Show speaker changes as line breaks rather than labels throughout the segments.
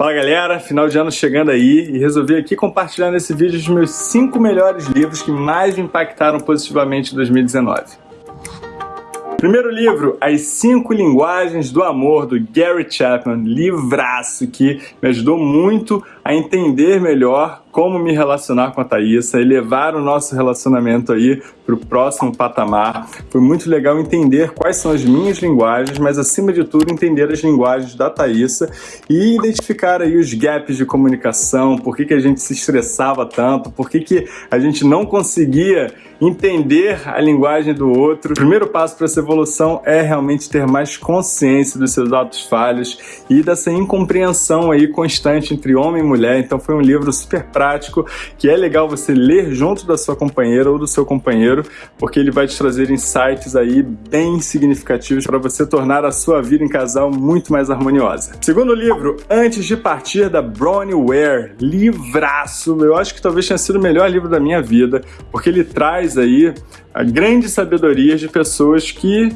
Fala galera, final de ano chegando aí e resolvi aqui compartilhar nesse vídeo os meus 5 melhores livros que mais me impactaram positivamente em 2019. Primeiro livro, As Cinco Linguagens do Amor, do Gary Chapman, livraço que me ajudou muito a entender melhor como me relacionar com a Thaísa e levar o nosso relacionamento aí para o próximo patamar. Foi muito legal entender quais são as minhas linguagens, mas acima de tudo entender as linguagens da Thaísa e identificar aí os gaps de comunicação, por que, que a gente se estressava tanto, por que, que a gente não conseguia entender a linguagem do outro. O primeiro passo para essa evolução é realmente ter mais consciência dos seus atos falhos e dessa incompreensão aí constante entre homem e mulher. Então foi um livro super prático que é legal você ler junto da sua companheira ou do seu companheiro, porque ele vai te trazer insights aí bem significativos para você tornar a sua vida em casal muito mais harmoniosa. Segundo livro, Antes de Partir, da Bronnie Ware. Livraço! Eu acho que talvez tenha sido o melhor livro da minha vida, porque ele traz aí a grande sabedoria de pessoas que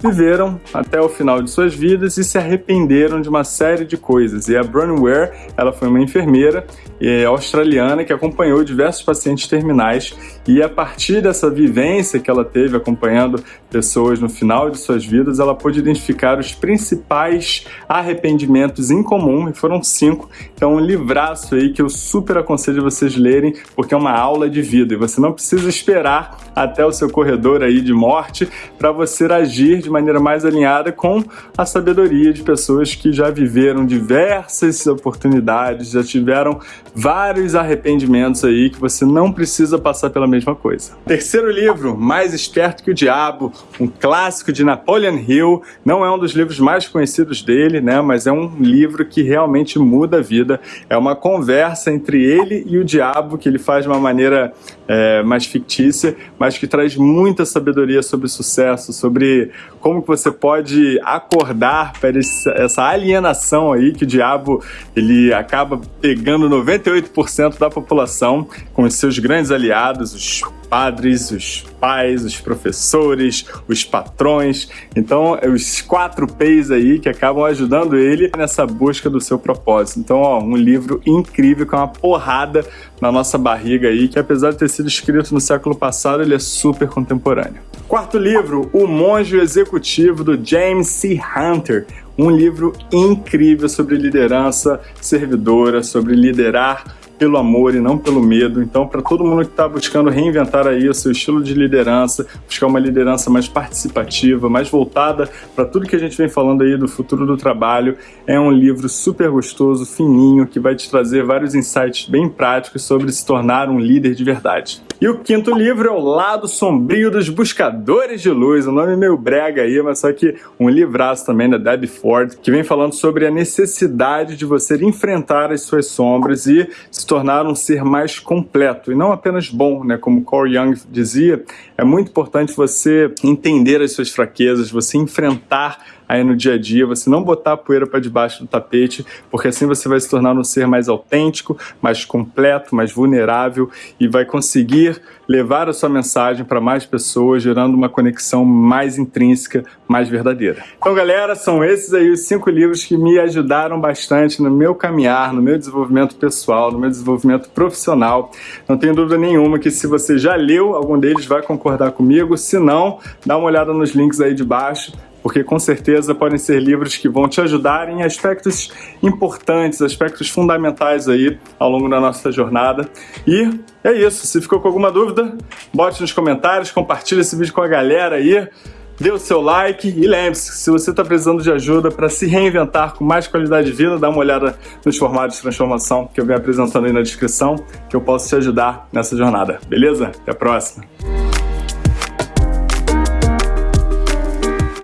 viveram até o final de suas vidas e se arrependeram de uma série de coisas. E a Bronnie Ware, ela foi uma enfermeira é, australiana que acompanhou diversos pacientes terminais e a partir dessa vivência que ela teve acompanhando pessoas no final de suas vidas, ela pôde identificar os principais arrependimentos em comum, e foram cinco. Então um livraço aí que eu super aconselho vocês lerem, porque é uma aula de vida e você não precisa esperar até o seu corredor aí de morte para você agir de maneira mais alinhada com a sabedoria de pessoas que já viveram diversas oportunidades, já tiveram vários arrependimentos aí que você não precisa passar pela mesma coisa. Terceiro livro, Mais Esperto que o Diabo, um clássico de Napoleon Hill, não é um dos livros mais conhecidos dele, né, mas é um livro que realmente muda a vida. É uma conversa entre ele e o diabo que ele faz de uma maneira é, mais fictícia, mas que traz muita sabedoria sobre sucesso, sobre como que você pode acordar para essa alienação aí que o diabo ele acaba pegando 98% da população com os seus grandes aliados, os padres, os pais, os professores, os patrões. Então, é os quatro P's aí que acabam ajudando ele nessa busca do seu propósito. Então, ó, um livro incrível com uma porrada na nossa barriga aí, que apesar de ter sido escrito no século passado, ele é super contemporâneo. Quarto livro, O Monge Executivo, do James C. Hunter. Um livro incrível sobre liderança servidora, sobre liderar pelo amor e não pelo medo. Então, para todo mundo que está buscando reinventar aí o seu estilo de liderança, buscar uma liderança mais participativa, mais voltada para tudo que a gente vem falando aí do futuro do trabalho, é um livro super gostoso, fininho, que vai te trazer vários insights bem práticos sobre se tornar um líder de verdade. E o quinto livro é O Lado Sombrio dos Buscadores de Luz, o um nome meio brega aí, mas só que um livraço também da Debbie Ford, que vem falando sobre a necessidade de você enfrentar as suas sombras e se tornar um ser mais completo, e não apenas bom, né? Como Corey Young dizia, é muito importante você entender as suas fraquezas, você enfrentar aí no dia a dia, você não botar a poeira para debaixo do tapete, porque assim você vai se tornar um ser mais autêntico, mais completo, mais vulnerável e vai conseguir levar a sua mensagem para mais pessoas, gerando uma conexão mais intrínseca, mais verdadeira. Então, galera, são esses aí os cinco livros que me ajudaram bastante no meu caminhar, no meu desenvolvimento pessoal, no meu desenvolvimento profissional. Não tenho dúvida nenhuma que se você já leu algum deles, vai concordar comigo. Se não, dá uma olhada nos links aí de baixo porque com certeza podem ser livros que vão te ajudar em aspectos importantes, aspectos fundamentais aí ao longo da nossa jornada. E é isso, se ficou com alguma dúvida, bote nos comentários, compartilhe esse vídeo com a galera aí, dê o seu like e lembre-se, se você está precisando de ajuda para se reinventar com mais qualidade de vida, dá uma olhada nos formatos de transformação que eu venho apresentando aí na descrição, que eu posso te ajudar nessa jornada, beleza? Até a próxima!